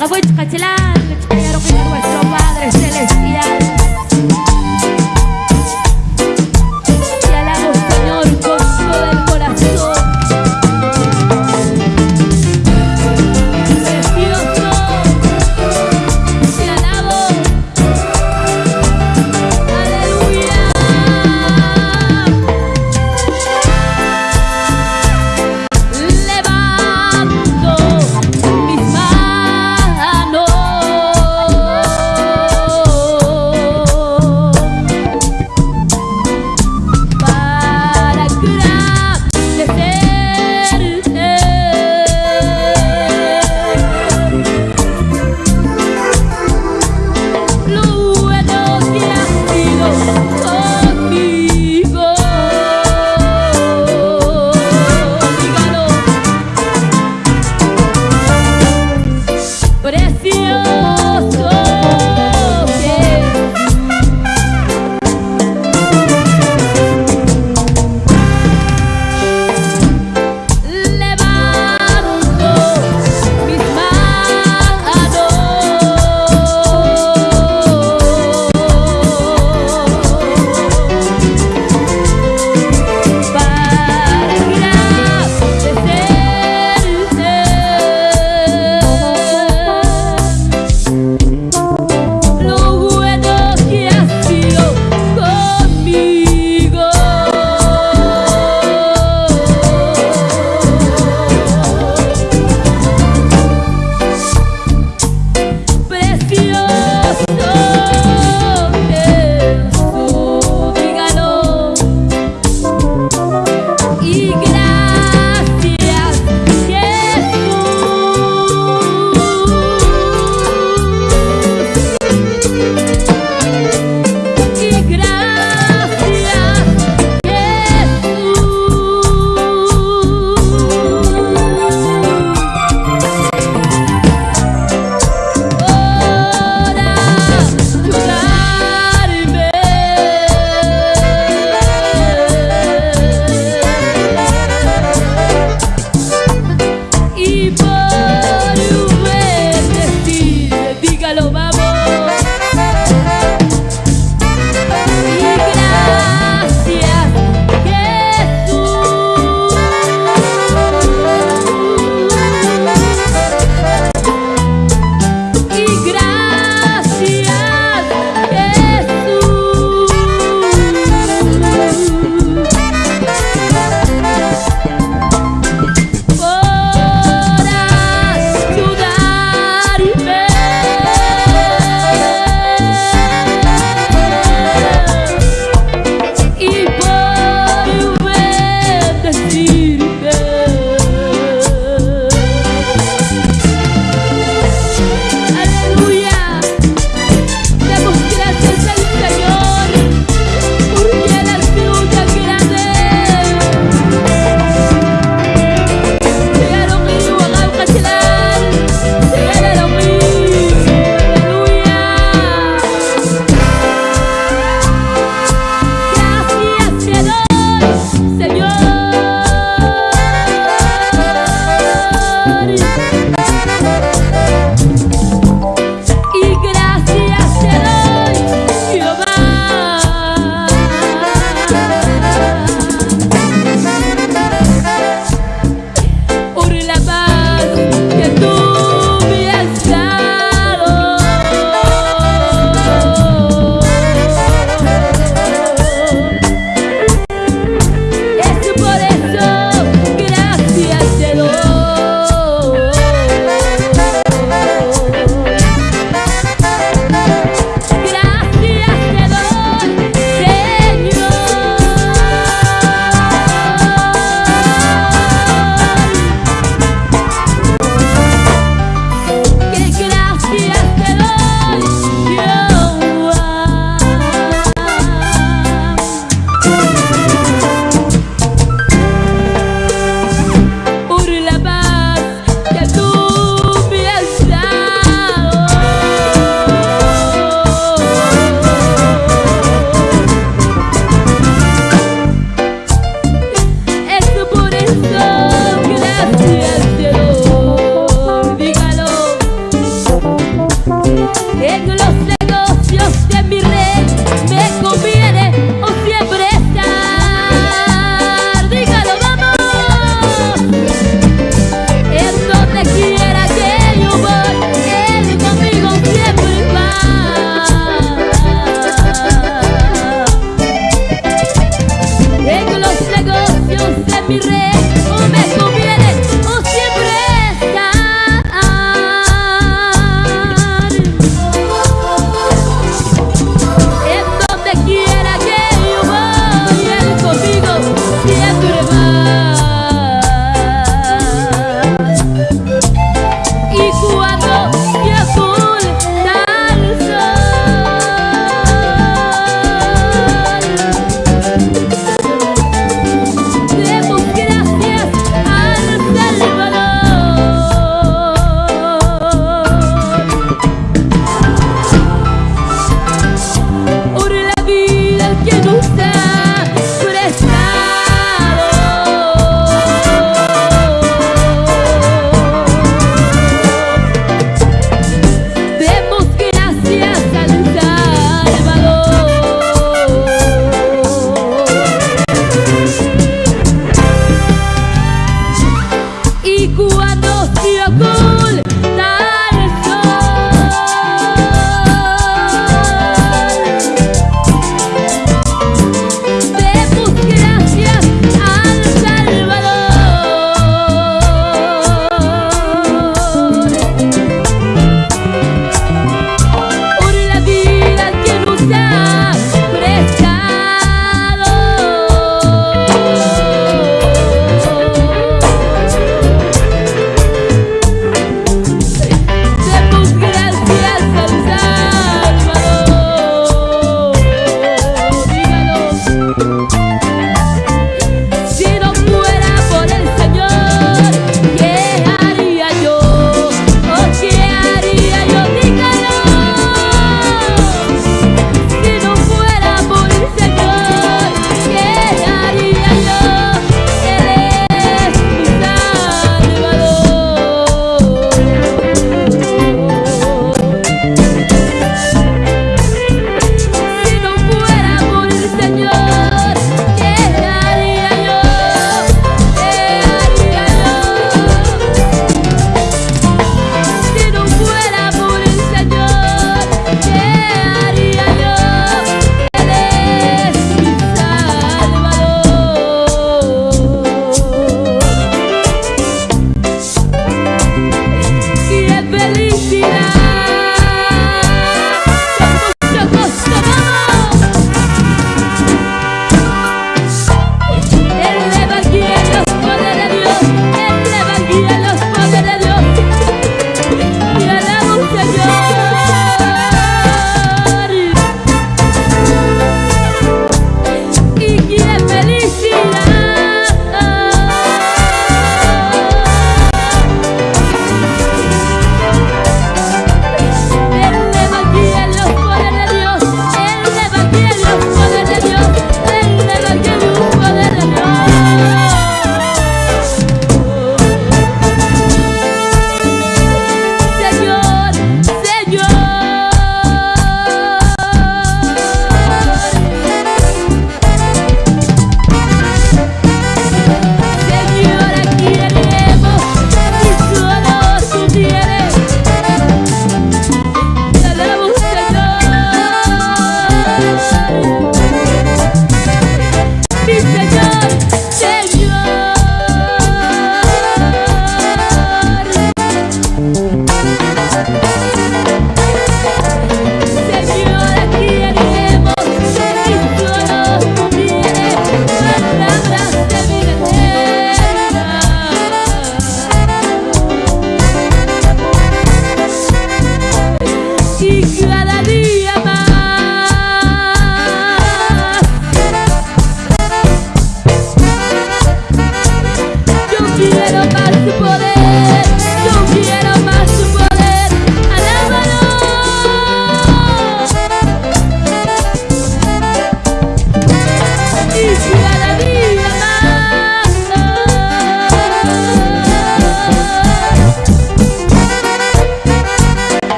a Huichcachilango, el que a nuestro Padre Celestial.